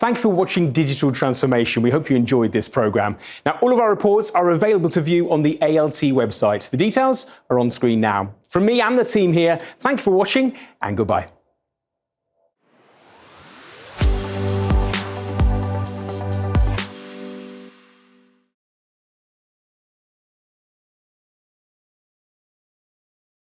Thank you for watching Digital Transformation. We hope you enjoyed this programme. Now, all of our reports are available to view on the ALT website. The details are on screen now. From me and the team here, thank you for watching and goodbye.